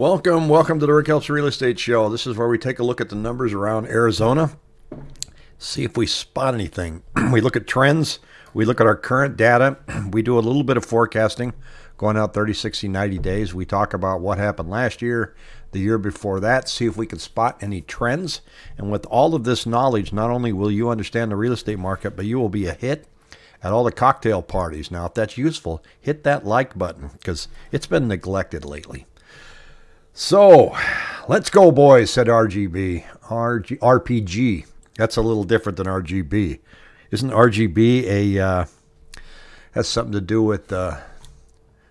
Welcome, welcome to the Rick Helps Real Estate Show. This is where we take a look at the numbers around Arizona, see if we spot anything. we look at trends, we look at our current data, we do a little bit of forecasting going out 30, 60, 90 days. We talk about what happened last year, the year before that, see if we can spot any trends. And with all of this knowledge, not only will you understand the real estate market, but you will be a hit at all the cocktail parties. Now, if that's useful, hit that like button because it's been neglected lately. So, let's go, boys, said RGB. RG, RPG. That's a little different than RGB. Isn't RGB a, uh, has something to do with uh,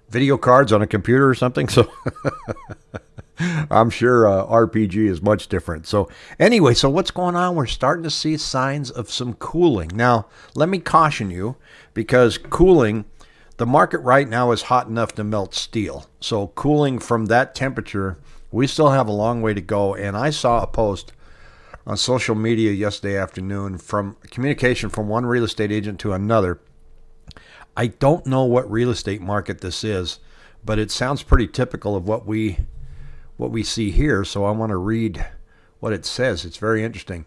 video cards on a computer or something? So, I'm sure uh, RPG is much different. So, anyway, so what's going on? We're starting to see signs of some cooling. Now, let me caution you because cooling the market right now is hot enough to melt steel. So cooling from that temperature, we still have a long way to go. And I saw a post on social media yesterday afternoon from communication from one real estate agent to another. I don't know what real estate market this is, but it sounds pretty typical of what we what we see here. So I want to read what it says. It's very interesting.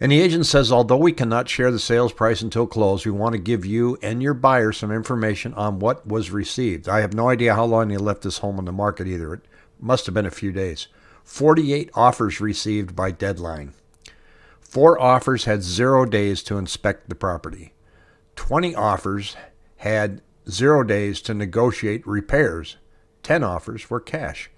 And the agent says, although we cannot share the sales price until close, we want to give you and your buyer some information on what was received. I have no idea how long they left this home on the market either. It must have been a few days. 48 offers received by deadline. Four offers had zero days to inspect the property. 20 offers had zero days to negotiate repairs. 10 offers were cash.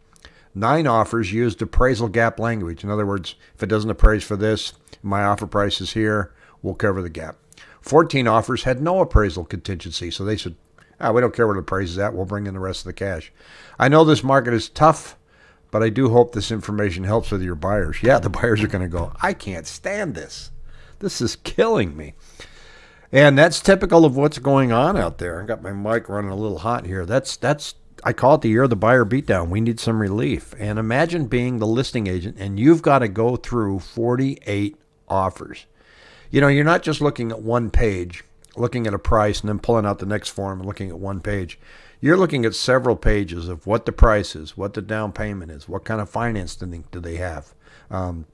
Nine offers used appraisal gap language. In other words, if it doesn't appraise for this, my offer price is here, we'll cover the gap. 14 offers had no appraisal contingency, so they said, ah, we don't care what it appraises at, we'll bring in the rest of the cash. I know this market is tough, but I do hope this information helps with your buyers. Yeah, the buyers are going to go, I can't stand this. This is killing me. And that's typical of what's going on out there. I got my mic running a little hot here. That's that's I call it the year of the buyer beatdown. We need some relief. And imagine being the listing agent and you've got to go through 48 offers. You know, you're not just looking at one page, looking at a price, and then pulling out the next form and looking at one page. You're looking at several pages of what the price is, what the down payment is, what kind of financing do they have, um,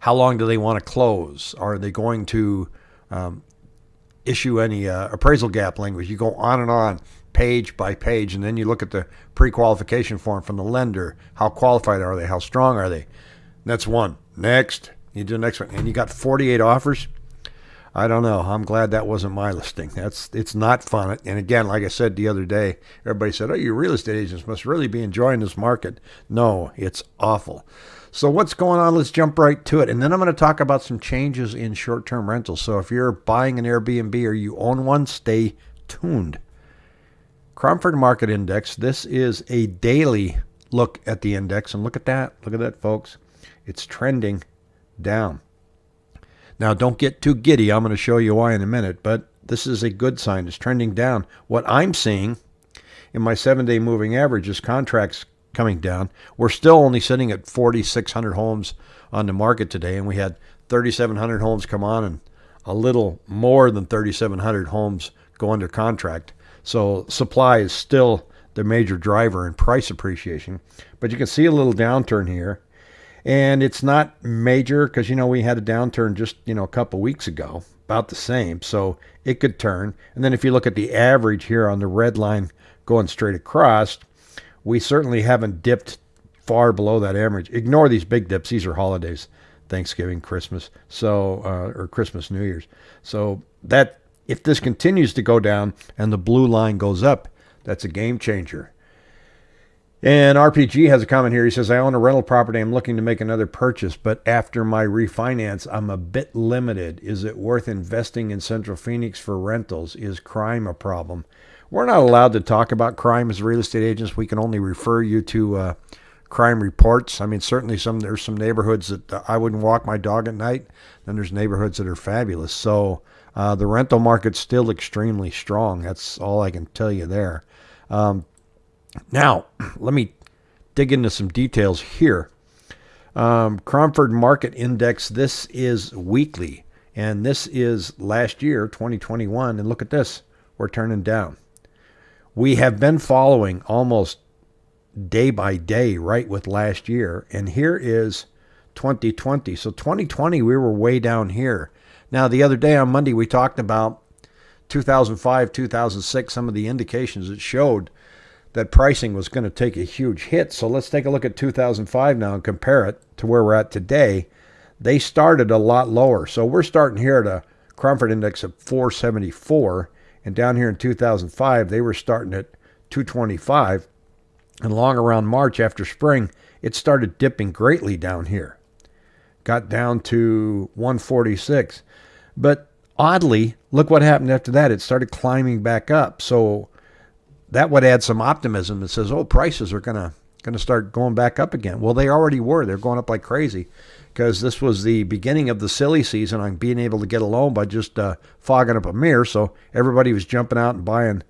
how long do they want to close, are they going to um, issue any uh, appraisal gap language? You go on and on page by page, and then you look at the pre-qualification form from the lender. How qualified are they? How strong are they? That's one. Next, you do the next one, and you got 48 offers. I don't know. I'm glad that wasn't my listing. That's it's not fun. And again, like I said the other day, everybody said, "Oh, you real estate agents must really be enjoying this market." No, it's awful. So what's going on? Let's jump right to it. And then I'm going to talk about some changes in short-term rentals. So if you're buying an Airbnb or you own one, stay tuned. Cromford Market Index. This is a daily look at the index. And look at that. Look at that, folks. It's trending down. Now, don't get too giddy. I'm going to show you why in a minute. But this is a good sign. It's trending down. What I'm seeing in my seven day moving average is contracts coming down. We're still only sitting at 4,600 homes on the market today. And we had 3,700 homes come on and a little more than 3,700 homes go under contract. So supply is still the major driver in price appreciation. But you can see a little downturn here. And it's not major because, you know, we had a downturn just, you know, a couple weeks ago, about the same. So it could turn. And then if you look at the average here on the red line going straight across, we certainly haven't dipped far below that average. Ignore these big dips. These are holidays, Thanksgiving, Christmas, so uh, or Christmas, New Year's. So that if this continues to go down and the blue line goes up, that's a game changer. And RPG has a comment here. He says, I own a rental property. I'm looking to make another purchase, but after my refinance, I'm a bit limited. Is it worth investing in Central Phoenix for rentals? Is crime a problem? We're not allowed to talk about crime as real estate agents. We can only refer you to uh, crime reports. I mean, certainly some there's some neighborhoods that uh, I wouldn't walk my dog at night. Then there's neighborhoods that are fabulous. So uh, the rental market's still extremely strong. That's all I can tell you there. Um, now, let me dig into some details here. Um, Cromford Market Index, this is weekly, and this is last year, 2021. And look at this, we're turning down. We have been following almost day by day right with last year. And here is 2020. So 2020, we were way down here. Now, the other day on Monday, we talked about 2005, 2006, some of the indications that showed that pricing was going to take a huge hit. So let's take a look at 2005 now and compare it to where we're at today. They started a lot lower. So we're starting here at a Cromford index of 474. And down here in 2005, they were starting at 225. And long around March after spring, it started dipping greatly down here. Got down to 146. But oddly, look what happened after that. It started climbing back up. So that would add some optimism that says, oh, prices are going to going to start going back up again. Well, they already were. They're going up like crazy because this was the beginning of the silly season on being able to get a loan by just uh, fogging up a mirror. So everybody was jumping out and buying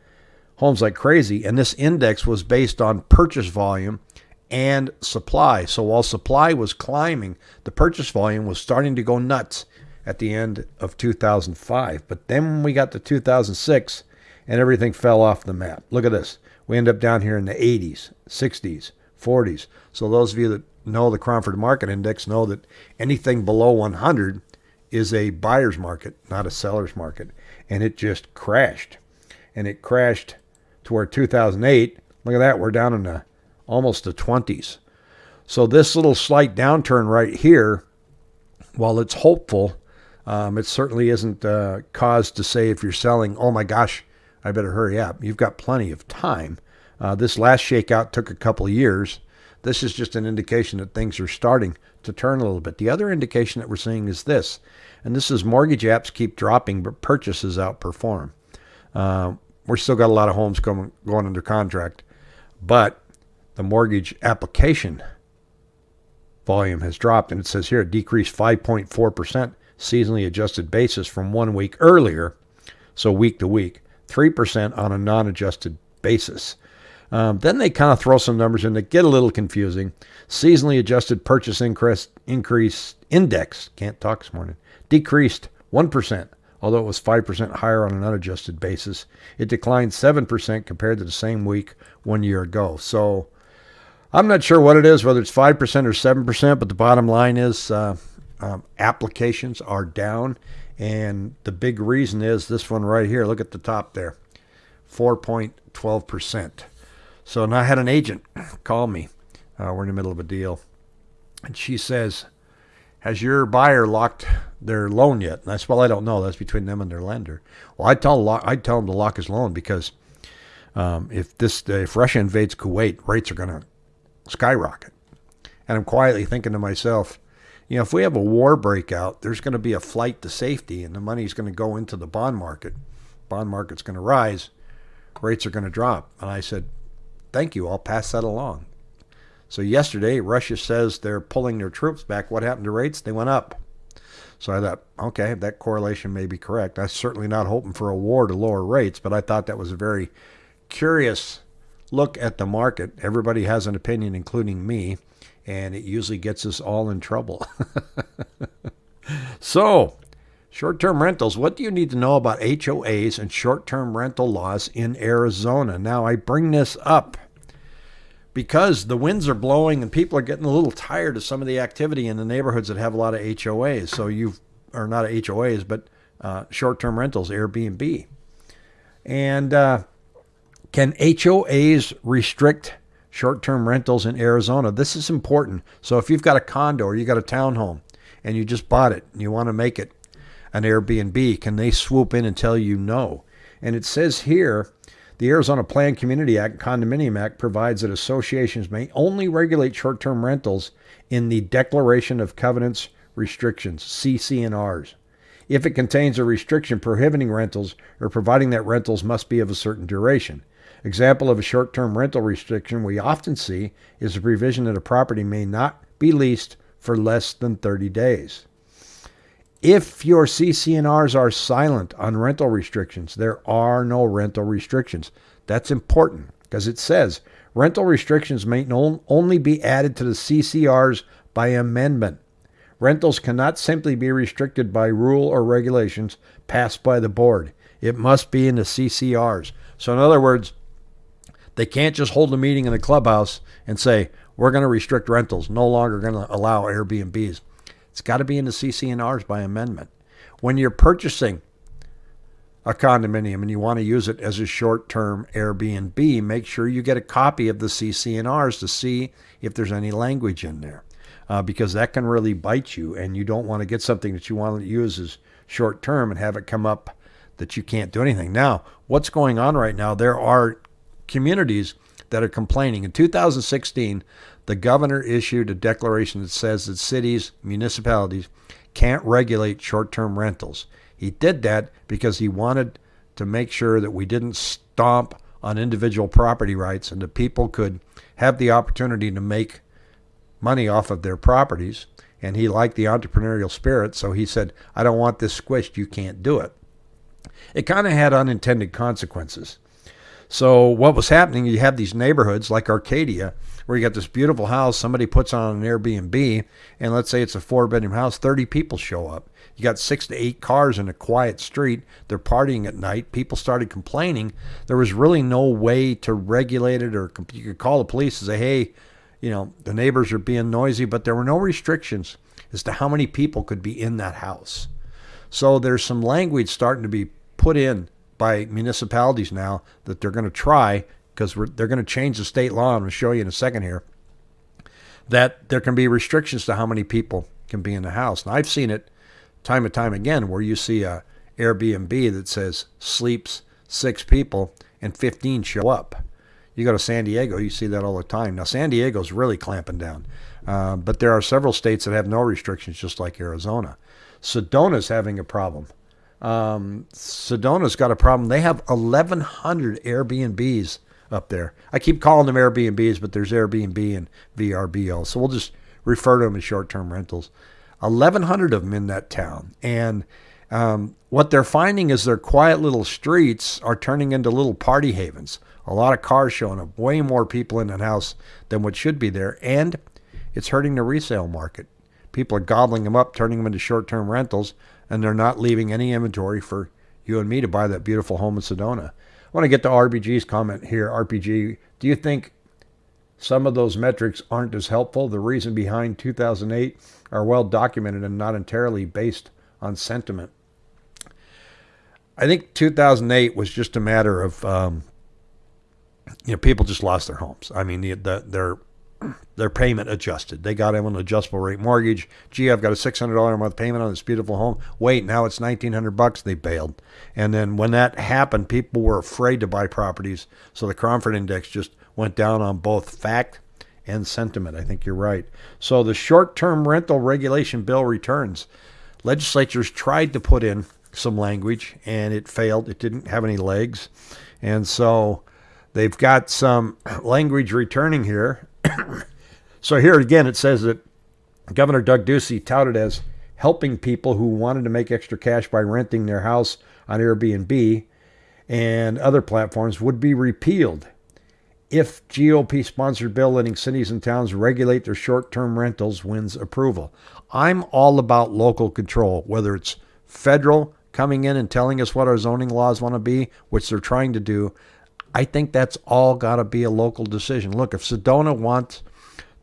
homes like crazy. And this index was based on purchase volume and supply. So while supply was climbing, the purchase volume was starting to go nuts at the end of 2005. But then we got to 2006 and everything fell off the map. Look at this. We end up down here in the 80s, 60s, 40s. So those of you that know the Cromford Market Index know that anything below 100 is a buyer's market, not a seller's market. And it just crashed. And it crashed to where 2008, look at that, we're down in the almost the 20s. So this little slight downturn right here, while it's hopeful, um, it certainly isn't uh, cause to say if you're selling, oh my gosh, I better hurry up. You've got plenty of time. Uh, this last shakeout took a couple years. This is just an indication that things are starting to turn a little bit. The other indication that we're seeing is this, and this is mortgage apps keep dropping, but purchases outperform. Uh, we're still got a lot of homes going going under contract, but the mortgage application volume has dropped, and it says here it decreased 5.4 percent seasonally adjusted basis from one week earlier, so week to week. 3% on a non adjusted basis. Um, then they kind of throw some numbers in that get a little confusing. Seasonally adjusted purchase increase, increase index, can't talk this morning, decreased 1%, although it was 5% higher on an unadjusted basis. It declined 7% compared to the same week one year ago. So I'm not sure what it is, whether it's 5% or 7%, but the bottom line is uh, um, applications are down and the big reason is this one right here. Look at the top there 4.12%. So now I had an agent call me. Uh, we're in the middle of a deal. And she says, Has your buyer locked their loan yet? And I said, Well, I don't know. That's between them and their lender. Well, I tell I tell him to lock his loan because um, if this if Russia invades Kuwait, rates are going to skyrocket. And I'm quietly thinking to myself, you know, if we have a war breakout, there's going to be a flight to safety, and the money's going to go into the bond market. Bond market's going to rise, rates are going to drop. And I said, "Thank you. I'll pass that along." So yesterday, Russia says they're pulling their troops back. What happened to rates? They went up. So I thought, okay, that correlation may be correct. I'm certainly not hoping for a war to lower rates, but I thought that was a very curious look at the market. Everybody has an opinion, including me and it usually gets us all in trouble. so, short term rentals. What do you need to know about HOAs and short term rental laws in Arizona? Now, I bring this up because the winds are blowing and people are getting a little tired of some of the activity in the neighborhoods that have a lot of HOAs. So, you are not HOAs, but uh, short term rentals, Airbnb. And uh, can HOAs restrict short term rentals in Arizona. This is important. So if you've got a condo or you got a townhome and you just bought it and you want to make it an Airbnb, can they swoop in and tell you no? And it says here the Arizona Planned Community Act, Condominium Act, provides that associations may only regulate short term rentals in the Declaration of Covenants Restrictions, CC&Rs. If it contains a restriction prohibiting rentals or providing that rentals must be of a certain duration. Example of a short term rental restriction we often see is the provision that a property may not be leased for less than 30 days. If your CC&Rs are silent on rental restrictions, there are no rental restrictions. That's important because it says rental restrictions may only be added to the CCRs by amendment. Rentals cannot simply be restricted by rule or regulations passed by the board. It must be in the CCRs. So, in other words, They can't just hold a meeting in the clubhouse and say, we're going to restrict rentals, no longer going to allow Airbnbs. It's got to be in the CC&Rs by amendment. When you're purchasing a condominium and you want to use it as a short-term Airbnb, make sure you get a copy of the CC&Rs to see if there's any language in there. Uh, because that can really bite you, and you don't want to get something that you want to use as short term and have it come up that you can't do anything. Now, what's going on right now? There are communities that are complaining. In 2016, the governor issued a declaration that says that cities, municipalities can't regulate short term rentals. He did that because he wanted to make sure that we didn't stomp on individual property rights and that people could have the opportunity to make money off of their properties. And he liked the entrepreneurial spirit, so he said, I don't want this squished, you can't do it. It kind of had unintended consequences. So what was happening? You have these neighborhoods like Arcadia, where you got this beautiful house. Somebody puts on an Airbnb, and let's say it's a four-bedroom house. Thirty people show up. You got six to eight cars in a quiet street. They're partying at night. People started complaining. There was really no way to regulate it, or you could call the police and say, "Hey, you know, the neighbors are being noisy," but there were no restrictions as to how many people could be in that house. So there's some language starting to be put in by municipalities now that they're going to try because they're going to change the state law. I'm going to show you in a second here that there can be restrictions to how many people can be in the house. And I've seen it time and time again where you see a Airbnb that says sleeps six people and 15 show up. You go to San Diego, you see that all the time. Now, San Diego's really clamping down, uh, but there are several states that have no restrictions, just like Arizona. Sedona's having a problem. Um, Sedona's got a problem. They have 1,100 Airbnbs up there. I keep calling them Airbnbs, but there's Airbnb and VRBO. So we'll just refer to them as short term rentals. 1,100 of them in that town. And um, what they're finding is their quiet little streets are turning into little party havens. A lot of cars showing up, way more people in that house than what should be there. And it's hurting the resale market. People are gobbling them up, turning them into short term rentals and they're not leaving any inventory for you and me to buy that beautiful home in Sedona. I want to get to RBG's comment here. RPG, do you think some of those metrics aren't as helpful? The reason behind 2008 are well documented and not entirely based on sentiment. I think 2008 was just a matter of, um, you know, people just lost their homes. I mean, the, the, their their payment adjusted. They got him an adjustable rate mortgage. Gee, I've got a six hundred dollar a month payment on this beautiful home. Wait, now it's nineteen hundred bucks. They bailed, and then when that happened, people were afraid to buy properties. So the Cromford Index just went down on both fact and sentiment. I think you're right. So the short-term rental regulation bill returns. Legislatures tried to put in some language, and it failed. It didn't have any legs, and so. They've got some language returning here so here again, it says that Governor Doug Ducey touted as helping people who wanted to make extra cash by renting their house on Airbnb and other platforms would be repealed if GOP sponsored bill letting cities and towns regulate their short term rentals wins approval. I'm all about local control, whether it's federal coming in and telling us what our zoning laws want to be, which they're trying to do. I think that's all got to be a local decision. Look, if Sedona wants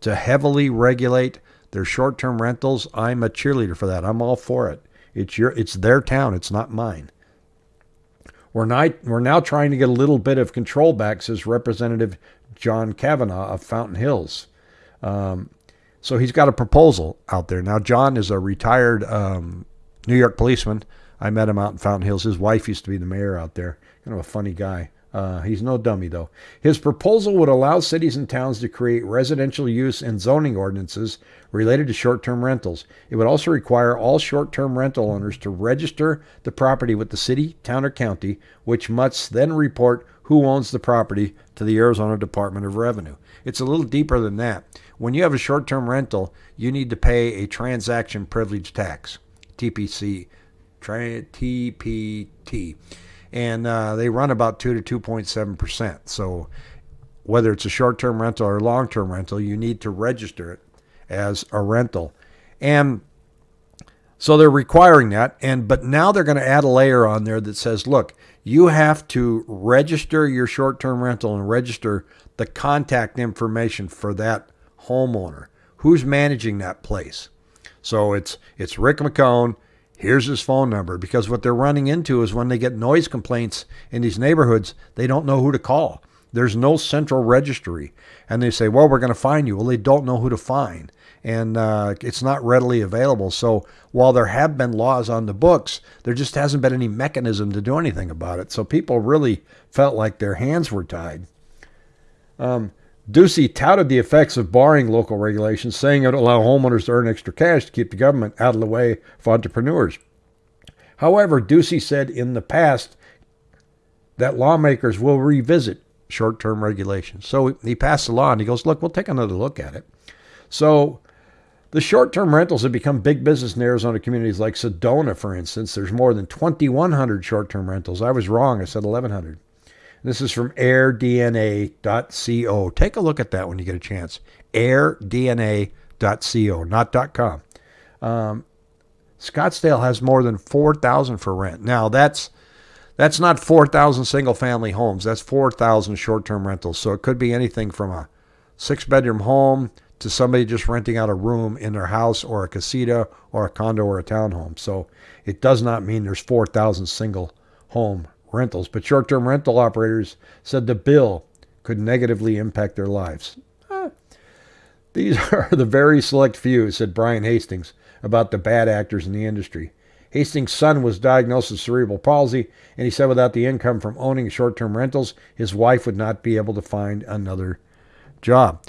to heavily regulate their short-term rentals, I'm a cheerleader for that. I'm all for it. It's your it's their town, it's not mine. We're not we're now trying to get a little bit of control back, says Representative John Kavanaugh of Fountain Hills. Um, so he's got a proposal out there. Now, John is a retired um, New York policeman. I met him out in Fountain Hills. His wife used to be the mayor out there. Kind of a funny guy. Uh, he's no dummy, though. His proposal would allow cities and towns to create residential use and zoning ordinances related to short term rentals. It would also require all short term rental owners to register the property with the city, town, or county, which must then report who owns the property to the Arizona Department of Revenue. It's a little deeper than that. When you have a short term rental, you need to pay a transaction privilege tax, TPC, TPT and uh, they run about 2 to 2.7%. So whether it's a short-term rental or long-term rental, you need to register it as a rental. And So they're requiring that, and but now they're going to add a layer on there that says, look, you have to register your short-term rental and register the contact information for that homeowner. Who's managing that place? So it's it's Rick McCone. Here's his phone number because what they're running into is when they get noise complaints in these neighborhoods, they don't know who to call. There's no central registry, and they say, "Well, we're going to find you." Well, they don't know who to find and uh, it's not readily available. So while there have been laws on the books, there just hasn't been any mechanism to do anything about it. So people really felt like their hands were tied. Um, Ducey touted the effects of barring local regulations, saying it would allow homeowners to earn extra cash to keep the government out of the way of entrepreneurs. However, Ducey said in the past that lawmakers will revisit short term regulations. So he passed a law and he goes, Look, we'll take another look at it. So the short term rentals have become big business in Arizona communities like Sedona, for instance. There's more than 2,100 short term rentals. I was wrong. I said 1,100. This is from airdna.co. Take a look at that when you get a chance. airdna.co, not .com. Um, Scottsdale has more than 4,000 for rent. Now, that's that's not 4,000 single family homes. That's 4,000 short term rentals. So it could be anything from a six bedroom home to somebody just renting out a room in their house or a casita or a condo or a townhome. So it does not mean there's 4,000 single home rentals. But short term rental operators said the bill could negatively impact their lives. these are the very select few, said Brian Hastings about the bad actors in the industry. Hastings' son was diagnosed with cerebral palsy, and he said without the income from owning short term rentals, his wife would not be able to find another job.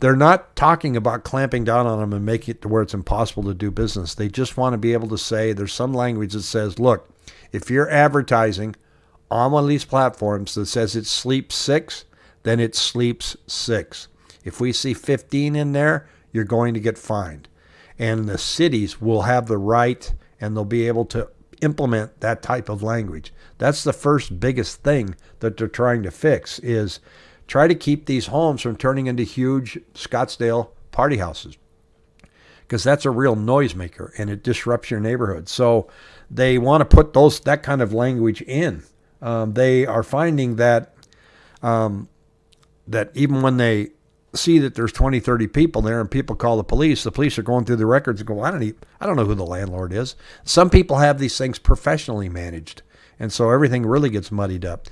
They're not talking about clamping down on them and making it to where it's impossible to do business. They just want to be able to say there's some language that says, look, if you're advertising on one of these platforms that says it sleeps six, then it sleeps six. If we see 15 in there, you're going to get fined. And the cities will have the right and they'll be able to implement that type of language. That's the first biggest thing that they're trying to fix is try to keep these homes from turning into huge Scottsdale party houses because that's a real noisemaker and it disrupts your neighborhood. So they want to put those that kind of language in. Um, they are finding that um, that even when they see that there's 20, 30 people there and people call the police, the police are going through the records and go, I don't even, I don't know who the landlord is. Some people have these things professionally managed. And so everything really gets muddied up.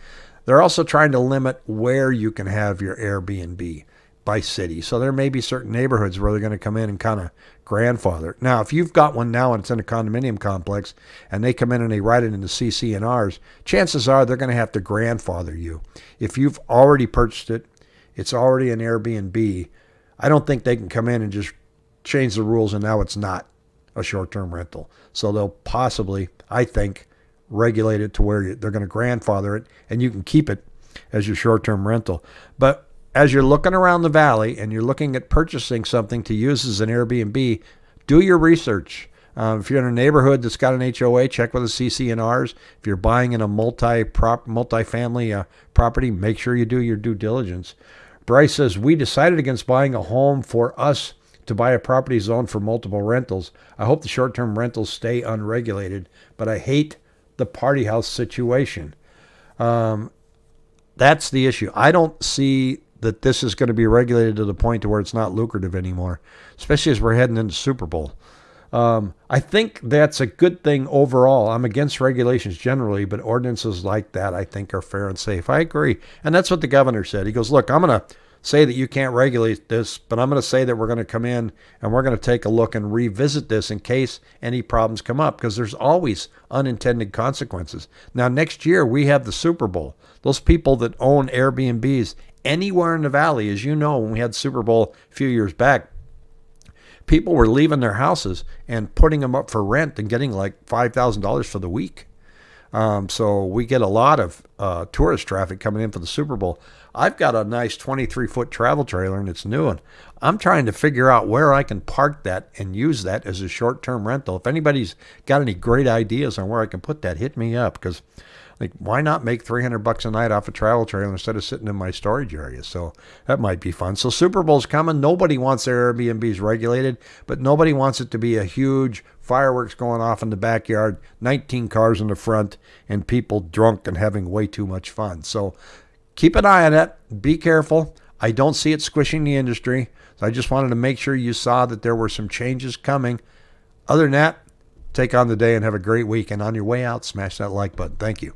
They're also trying to limit where you can have your Airbnb by city. So there may be certain neighborhoods where they're going to come in and kind of grandfather. Now, if you've got one now and it's in a condominium complex and they come in and they write it into CC&Rs, chances are they're going to have to grandfather you. If you've already purchased it, it's already an Airbnb. I don't think they can come in and just change the rules and now it's not a short-term rental. So they'll possibly, I think, regulate it to where they're going to grandfather it and you can keep it as your short term rental. But as you're looking around the valley and you're looking at purchasing something to use as an Airbnb, do your research. Um, if you're in a neighborhood that's got an HOA, check with the CC&Rs. If you're buying in a multi prop multi-family uh, property, make sure you do your due diligence. Bryce says we decided against buying a home for us to buy a property zone for multiple rentals. I hope the short-term rentals stay unregulated, but I hate the party house situation. Um, that's the issue. I don't see that this is going to be regulated to the point to where it's not lucrative anymore, especially as we're heading into Super Bowl. Um, I think that's a good thing overall. I'm against regulations generally, but ordinances like that I think are fair and safe. I agree. And that's what the governor said. He goes, Look, I'm going to say that you can't regulate this, but I'm going to say that we're going to come in and we're going to take a look and revisit this in case any problems come up because there's always unintended consequences. Now, next year we have the Super Bowl. Those people that own Airbnbs anywhere in the valley, as you know, when we had Super Bowl a few years back, people were leaving their houses and putting them up for rent and getting like $5,000 for the week. Um, so we get a lot of uh, tourist traffic coming in for the Super Bowl. I've got a nice 23 foot travel trailer and it's new. And I'm trying to figure out where I can park that and use that as a short term rental. If anybody's got any great ideas on where I can put that, hit me up because Like, why not make 300 bucks a night off a travel trailer instead of sitting in my storage area? So that might be fun. So Super Bowl's coming. Nobody wants their Airbnbs regulated, but nobody wants it to be a huge fireworks going off in the backyard, 19 cars in the front, and people drunk and having way too much fun. So keep an eye on it. Be careful. I don't see it squishing the industry. So I just wanted to make sure you saw that there were some changes coming. Other than that, take on the day and have a great week. And on your way out, smash that like button. Thank you.